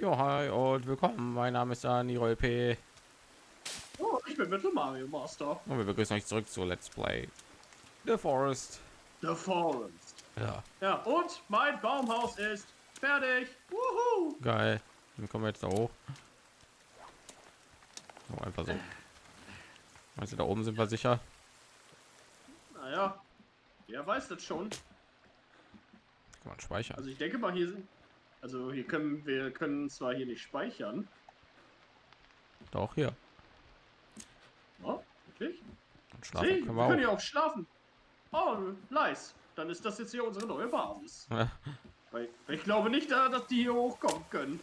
Jo, hi und willkommen. Mein Name ist Dani P. Oh, ich bin Metal Mario Master. Und wir begrüßen euch zurück zu Let's Play The Forest. The Forest. Ja, Ja, und mein Baumhaus ist fertig. Wuhu. geil. Dann kommen wir jetzt da hoch. Oh, einfach so. Also da oben sind wir sicher. Naja, wer weiß das schon. Kann man speichern. Also ich denke mal, hier sind... Also hier können wir können zwar hier nicht speichern. Doch hier. Oh, wirklich? Und schlafen Sie, können wir wir können auch. ja auch schlafen. Oh, nice. Dann ist das jetzt hier unsere neue Basis. Ja. Weil ich glaube nicht, äh, dass die hier hochkommen können.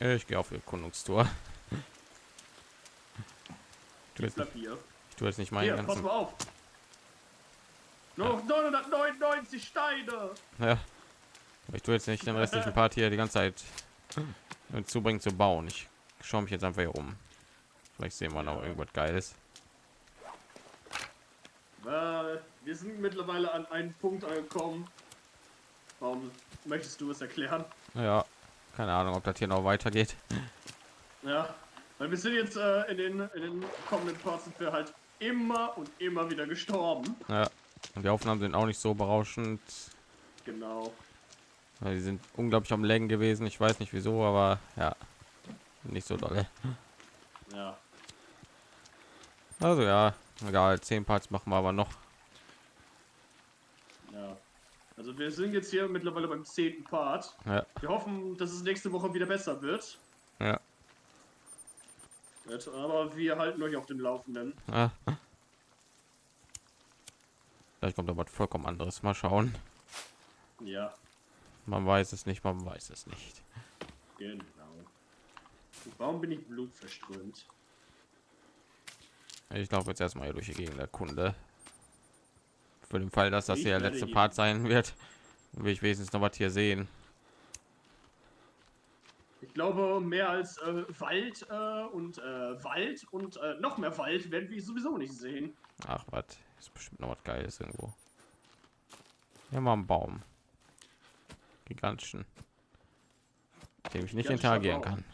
Ich gehe auf Erkundungstour. Ich tue Ich jetzt ich tue jetzt nicht meinen Hier, pass ganzen. mal auf. Noch 999 Steine. Ja. Ich tue jetzt nicht den restlichen Part hier die ganze Zeit dazu bringen zu bauen. Ich schaue mich jetzt einfach hier um. Vielleicht sehen wir noch irgendwas Geiles. Äh, wir sind mittlerweile an einen Punkt angekommen. Warum möchtest du es erklären? Ja, keine Ahnung, ob das hier noch weitergeht. Ja, weil wir sind jetzt äh, in, den, in den kommenden Parts sind wir halt immer und immer wieder gestorben. Ja. Und die Aufnahmen sind auch nicht so berauschend. Genau. Die sind unglaublich am Längen gewesen. Ich weiß nicht wieso, aber ja, nicht so dolle. Ja. Also ja, egal. Zehn Parts machen wir aber noch. Ja. Also wir sind jetzt hier mittlerweile beim zehnten Part. Ja, Wir hoffen, dass es nächste Woche wieder besser wird. ja. Aber wir halten euch auf dem Laufenden. ja. Vielleicht kommt aber vollkommen anderes. Mal schauen. Ja, Man weiß es nicht, man weiß es nicht. genau. Warum bin ich blutverströmt? Ich laufe jetzt erstmal hier durch die Gegend der Kunde. Für den Fall, dass das Ich der letzte Part sein wird, will ich wenigstens noch was hier sehen. Ich glaube, mehr als äh, Wald äh, und äh, Wald und äh, noch mehr Wald werden wir sowieso nicht sehen. Ach, was ist bestimmt noch was Geiles irgendwo. Hier mal ein Baum, gigantischen, dem ich nicht interagieren kann.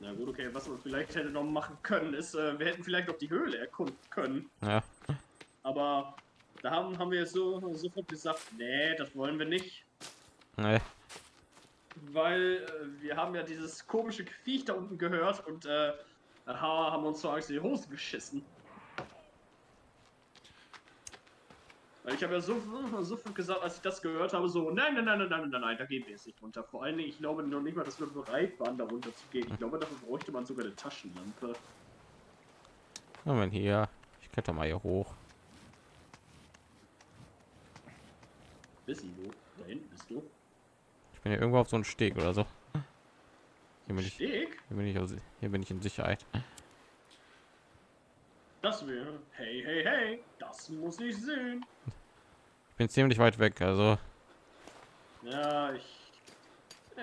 Na gut, okay, was wir vielleicht hätte noch machen können, ist, äh, wir hätten vielleicht noch die Höhle erkunden können. Ja, Aber da haben, haben wir so sofort gesagt, nee, das wollen wir nicht. ne, Weil äh, wir haben ja dieses komische Viech da unten gehört und äh, aha, haben uns so Angst in die Hose geschissen. Weil ich habe ja so, sofort gesagt, als ich das gehört habe, so, nein, nein, nein, nein, nein, nein, nein, da gehen wir jetzt nicht runter. Vor allen Dingen, ich glaube noch nicht mal, dass wir bereit waren, da runter zu gehen. Ich glaube, dafür bräuchte man sogar eine Taschenlampe. wenn hier, ich kletter mal hier hoch. Wissen du? Da hinten bist du. Ich bin hier irgendwo auf so einem Steg oder so. Hier bin ich, hier bin ich, aus- hier bin ich in Sicherheit. Das wäre. Hey, hey, hey, das muss ich sehen. Ich bin ziemlich weit weg, also Ja, ich.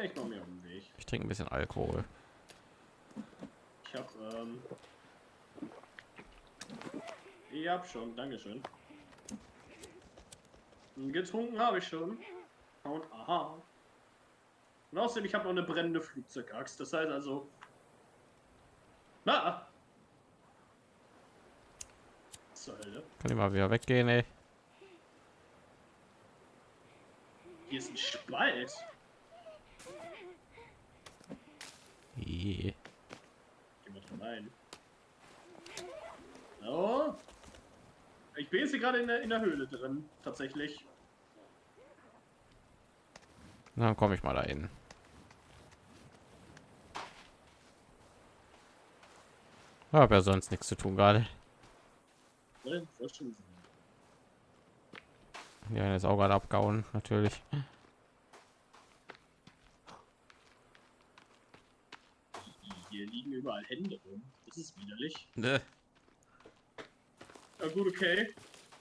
Ich mache mir auf den Weg. ich trinke ein bisschen Alkohol. Ich hab, ähm. Ich hab schon, Dankeschön. Getrunken habe ich schon. Und aha. Und außerdem, ich habe noch eine brennende Flugzeugaxt. Das heißt also. Na! Zur Hölle. Kann ich mal wieder weggehen, ey. Hier ist ein Spalt. Gehen wir drin rein. So. Ich bin jetzt hier gerade in der, in der Höhle drin, tatsächlich. Dann komme ich mal dahin. Habe ja sonst nichts zu tun gerade. Ja, ist auch gerade abgehauen, natürlich. Hier liegen überall Hände rum. Das ist widerlich. Ne. Ja gut, okay.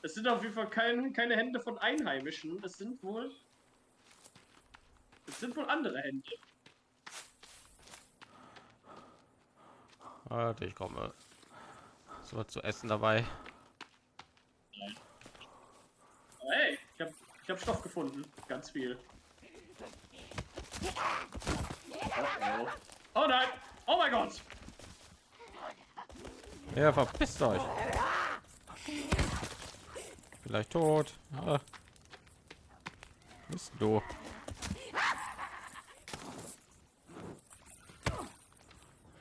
Es sind auf jeden Fall kein, keine Hände von Einheimischen. Es sind wohl... Es sind wohl andere Hände. Warte, ich komme. So was zu essen dabei. Hey, ich habe ich habe Stoff gefunden. Ganz viel. Oh, oh. oh nein! Oh mein Gott! Ja, verpisst euch. Vielleicht tot. Ah. Bist du? Oh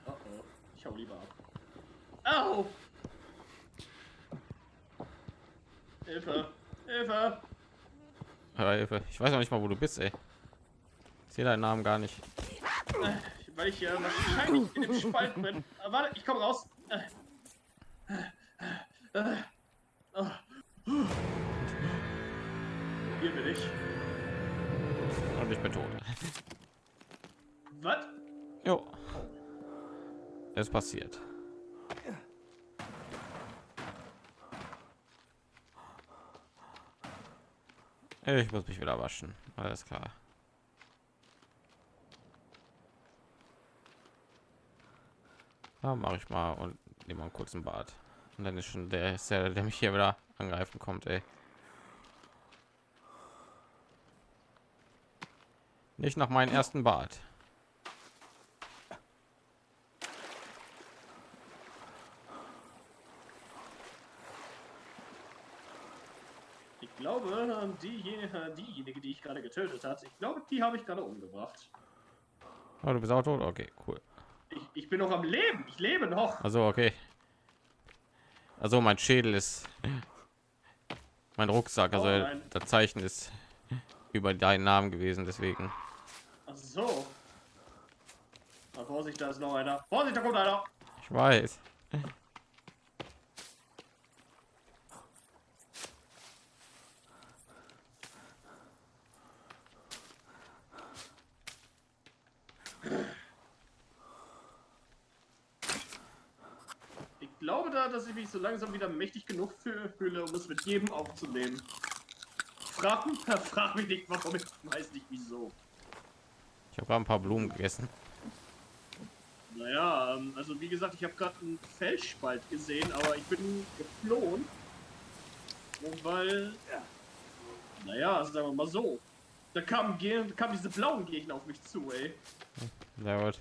oh. Ich hau lieber ab. Au! Hilfe! Hilfe! Ja, Hilfe. Ich weiß noch nicht mal, wo du bist, ey. Ich sehe deinen Namen gar nicht. Äh, Weil ich ja wahrscheinlich in dem Spalt bin. Äh, warte, ich komme raus. Äh. Äh. Äh. Oh. Hier bin ich. Und ich bin tot. Was? Jo. Es passiert. Ich muss mich wieder waschen. Alles klar. Ja, mache ich mal und nehme mal einen kurzen Bad. Und dann ist schon der, der, der mich hier wieder angreifen kommt, ey. Nicht nach meinem ersten Bad. Glaube, diejenige, diejenige, die ich gerade getötet hat, ich glaube, die habe ich gerade umgebracht. Oh, du bist auch tot? Okay, cool. Ich, ich bin noch am Leben. Ich lebe noch. Also okay. Also mein Schädel ist mein Rucksack, also Oh das Zeichen ist über deinen Namen gewesen, deswegen. Ach so. Na, Vorsicht, da ist noch einer. Vorsicht, da kommt einer. Ich weiß. Glaube da, dass ich mich so langsam wieder mächtig genug fü- fühle, um es mit jedem aufzunehmen. Frag mich, frag mich nicht, warum ich weiß nicht wieso. Ich habe gerade ein paar Blumen gegessen. Naja, ähm, also wie gesagt, ich habe gerade einen Felsspalt gesehen, aber ich bin geflohen. Und weil, naja, also sagen wir mal so, da kamen, kamen diese blauen Gegner auf mich zu, ey. Sehr gut.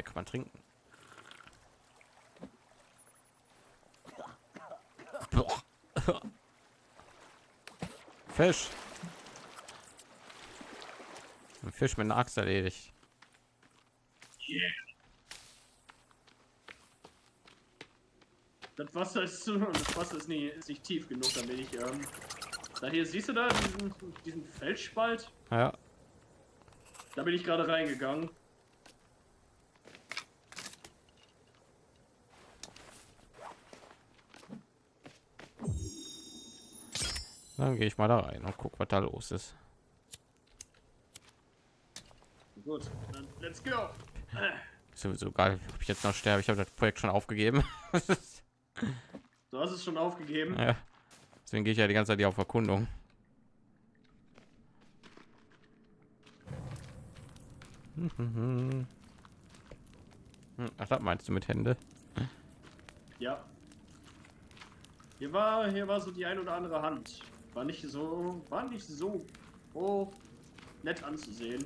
Hier kann man trinken. Fisch. Ein Fisch mit einer Axt erledigt. Yeah. Das Wasser ist das Wasser ist nicht, ist nicht tief genug, damit ich, ähm, da hier siehst du da diesen, diesen Felsspalt? Ja, Da bin ich gerade reingegangen. Dann gehe ich mal da rein und guck, was da los ist. Gut, dann let's go. Ist sowieso geil, ob ich jetzt noch sterbe. Ich habe das Projekt schon aufgegeben. Du hast es schon aufgegeben. ja. Deswegen gehe ich ja die ganze Zeit hier auf Erkundung. Hm, Ach, das meinst du mit Hände? Ja. Hier war, hier war so die ein oder andere Hand. War nicht so, war nicht so oh, nett anzusehen.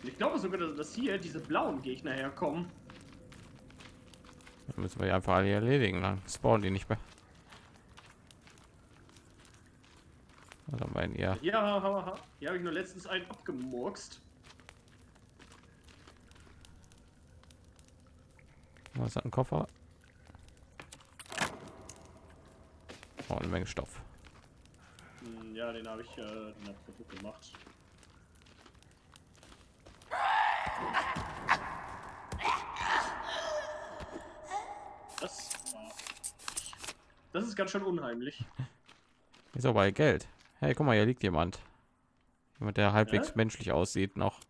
Und ich glaube sogar, dass- hier diese blauen Gegner herkommen. Dann müssen wir die einfach alle erledigen, dann spawnen die nicht mehr. Wir denn hier? Hier, ha, ha, ha. hier habe ich nur letztens einen abgemurkst. Was hat ein Koffer? Oh, eine Menge Stoff. Hm, Ja, den habe ich, äh, den hab ich kaputt gemacht. Das war... Das ist ganz schön unheimlich. Ist aber bei Geld. Hey, guck mal, hier liegt jemand. Jemand, der halbwegs Ja? menschlich aussieht noch.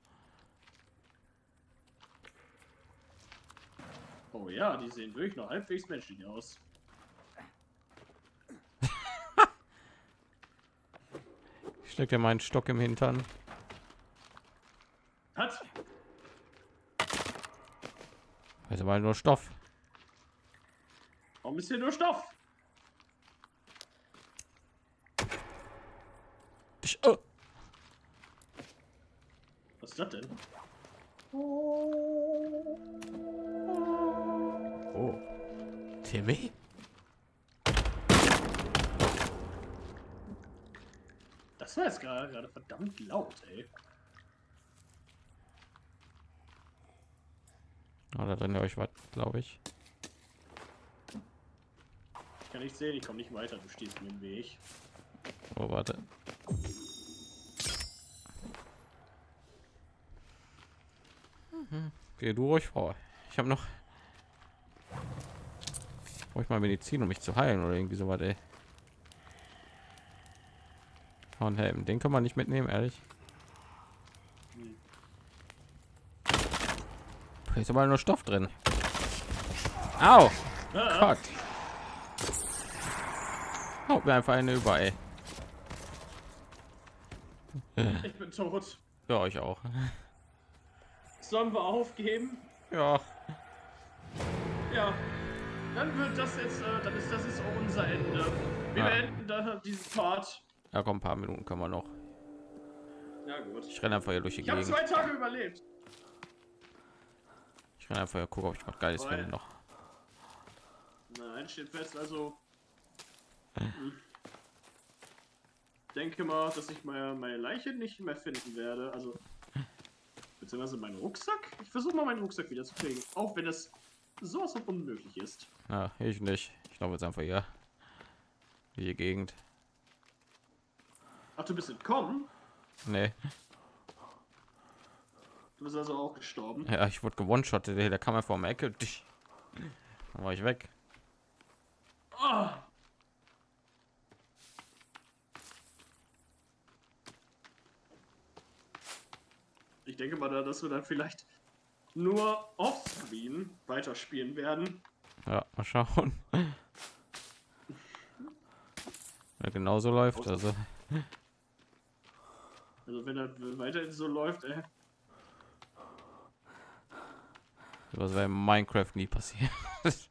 Oh ja, die sehen wirklich noch halbwegs menschlich aus. Ich steck dir meinen Stock im Hintern. Hat. Also mal nur Stoff. Warum ist hier nur Stoff? Ich, oh. Was ist das denn? oh. TV? Jetzt gerade gerade verdammt laut, ey. Oh, da drin euch was, glaube ich. Ich kann nicht sehen, ich komme nicht weiter, du stehst mir im Weg. Oh, warte. Geh du ruhig vor. Ich habe noch. Brauche ich mal Medizin, um mich zu heilen oder irgendwie so was, ey. Hornhelm, den kann man nicht mitnehmen, ehrlich. Da ist aber nur Stoff drin. Au! Gott. Haut mir einfach eine über, ey. ich bin tot. Ja, euch auch. Sollen wir aufgeben? Ja, Ja. Dann wird das jetzt, äh, dann ist das jetzt auch unser Ende. Wir Ja. beenden dann diesen Part. Ja, komm, ein paar Minuten können wir noch. Ja gut. Ich renne einfach hier durch die Ich habe Gegend. zwei Tage überlebt. Ich renne einfach hier, gucke, ob ich was Geiles Voll. finde noch. Nein, steht fest, also. Hm. Denke mal, dass ich meine, meine Leiche nicht mehr finden werde. Also. Beziehungsweise meinen Rucksack. Ich versuche mal meinen Rucksack wieder zu kriegen. Auch wenn es sowas von unmöglich ist. Ja, ich nicht. Ich glaube jetzt einfach hier. Die Gegend. Ach, du bist entkommen? Nee. Du bist also auch gestorben. Ja, ich wurde gewonshottet. Da kam er vor der Ecke. Dann war ich weg. Ah! Ich denke mal, da, dass wir dann vielleicht nur offscreen weiterspielen werden. Ja, mal schauen. Ja, genauso läuft. Also, Also wenn er weiterhin so läuft, ey. was wäre in Minecraft nie passiert.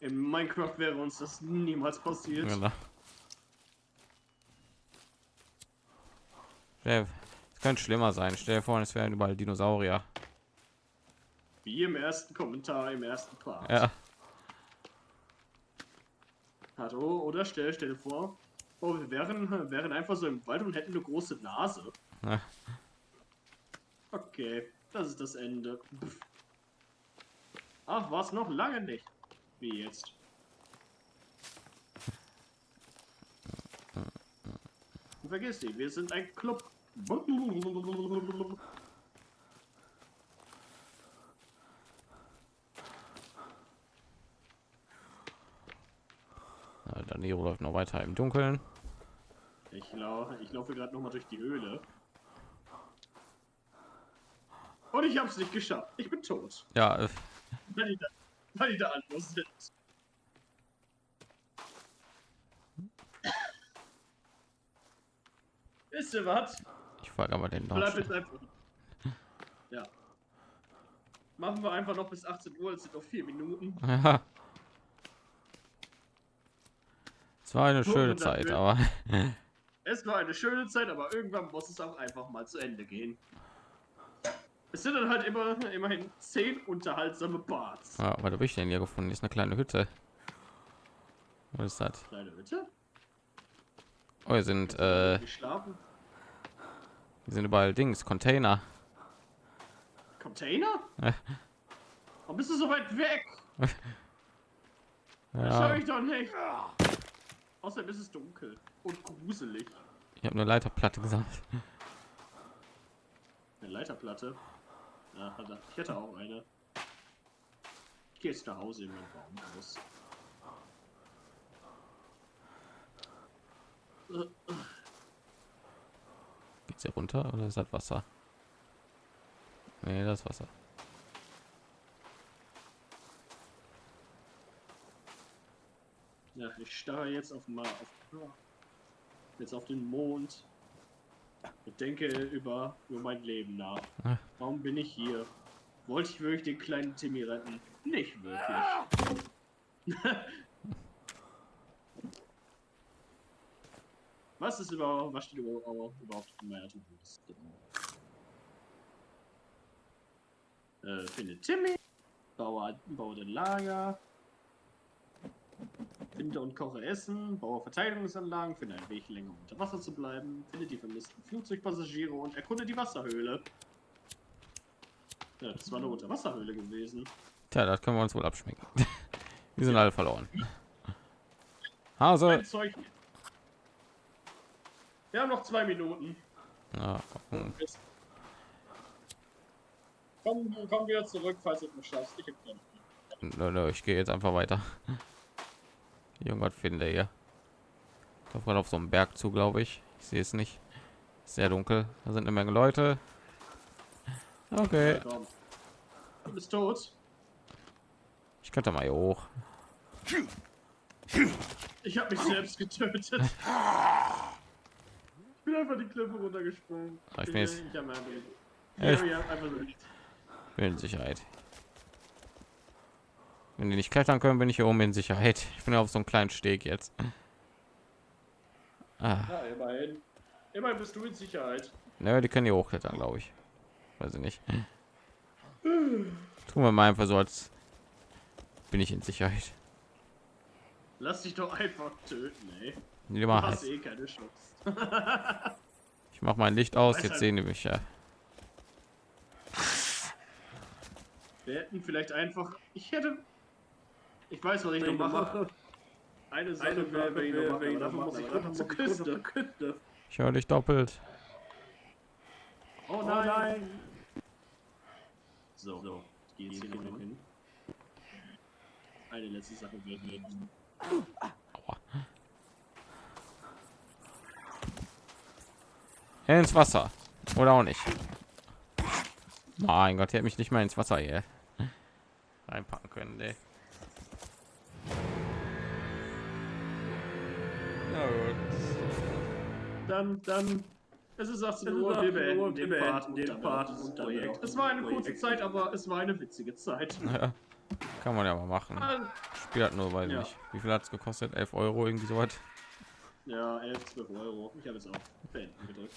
In Minecraft wäre uns das niemals passiert. genau. Ja, Es könnte schlimmer sein. Stell dir vor, es wären überall Dinosaurier. Wie im ersten Kommentar im ersten Part. Ja, Hallo, oder stell, stell dir vor, oh, wir wären, wären einfach so im Wald und hätten eine große Nase. Ja. Okay, das ist das Ende. Pff. Ach, was noch lange nicht. Wie jetzt? Vergiss die, wir sind ein Club. Ja, Danilo läuft noch weiter im Dunkeln. Ich, lau ich laufe gerade noch mal durch die Höhle. Und ich hab's nicht geschafft. Ich bin tot. Ja, äh, Weil die da, weil die da anders sind. Wisst ihr was? ich frage aber den Bleib jetzt einfach. Ja. Machen wir einfach noch bis 18 Uhr, es sind noch vier Minuten. Ja. Es war eine schöne Zeit, aber Es war eine schöne Zeit, aber irgendwann muss es auch einfach mal zu Ende gehen. Es sind dann halt immer, immerhin zehn unterhaltsame Parts. ja, was habe ich denn hier gefunden? Ist eine kleine Hütte. Was ist das? Kleine Hütte. Oh, hier sind, äh, Geschlafen. hier sind überall Dings, Container. Container? Ja. Warum bist du so weit weg? Das schau Ja, ich doch nicht. Außerdem ist es dunkel und gruselig. ich habe eine Leiterplatte gesammelt. Eine Leiterplatte. Ja, ich hätte auch eine. Ich gehe jetzt nach Hause in mein Baumhaus. Geht's hier runter oder ist das Wasser? Nee, das Wasser. Ja, ich starre jetzt auf mal auf, jetzt auf den Mond und denke über, über mein Leben nach. Ah. Warum bin ich hier? Wollte ich wirklich den kleinen Timmy retten? Nicht wirklich. Was ist überhaupt, was steht überhaupt in meiner To-Do-Liste? Äh, finde Timmy, baue, baue den Lager, finde und koche Essen, baue Verteidigungsanlagen, finde einen Weg länger unter Wasser zu bleiben, finde die vermissten Flugzeugpassagiere und erkunde die Wasserhöhle. Ja, das war eine Unterwasserhöhle gewesen. Tja, das können wir uns wohl abschminken. Die sind alle verloren. Hase. Wir haben noch zwei Minuten. Ja, gucken. Komm, komm wieder zurück, falls du es schaffst. Ich. Nö, nö, ich gehe jetzt einfach weiter. Irgendwas finde gerade auf so einem Berg zu, glaube ich. Ich sehe es nicht. Sehr dunkel. Da sind eine Menge Leute. Okay. Du bist tot. ich könnte mal hier hoch. Ich habe mich selbst getötet. Ich bin einfach die Klippe runtergesprungen. Ich bin jetzt- ich Ja, Bin in Sicherheit. Wenn die nicht klettern können, bin ich hier oben in Sicherheit. Ich bin auf so einem kleinen Steg jetzt. Ah, Ja, immerhin. Immerhin bist du in Sicherheit. ne, die können hier hochklettern, glaube ich. Weiß ich nicht. Tun wir mal einfach so, als bin ich in Sicherheit. Lass dich doch einfach töten, ey. Du hast eh keine Chance. Ich mache mein Licht aus, jetzt halt- sehen die mich ja. Wir hätten vielleicht einfach. Ich hätte. Ich weiß, was ich noch mache. Eine Sache wäre, wenn ich noch mache, aber dafür muss ich runter zur Küste. Ich höre dich doppelt. Oh nein! So, so. Ich gehe jetzt hier noch hin. Eine letzte Sache wäre. Aua. Ins Wasser. Oder auch nicht. Mein Gott, der hat mich nicht mal ins Wasser hier reinpacken können. Nee. Dann, dann. Es ist 18 Es ist Uhr, 18 wir beenden den wir Part, den Part das und Projekt. dann Es war eine kurze. Zeit, aber es war eine witzige Zeit. Ja, kann man ja mal machen. Ah, Spiel hat nur, weiß Ja. nicht. Wie viel hat es gekostet? 11 Euro, irgendwie so was. Ja, 11, 12 Euro. Ich habe jetzt auch beenden gedrückt.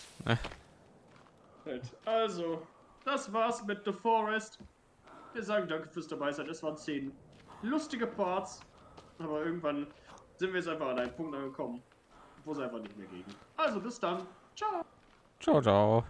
Also, das war's mit The Forest. Wir sagen danke fürs dabei sein. Es waren 10 lustige Parts. Aber irgendwann sind wir jetzt einfach an einen Punkt angekommen, wo es einfach nicht mehr ging. Also bis dann. Ciao. Ciao, ciao.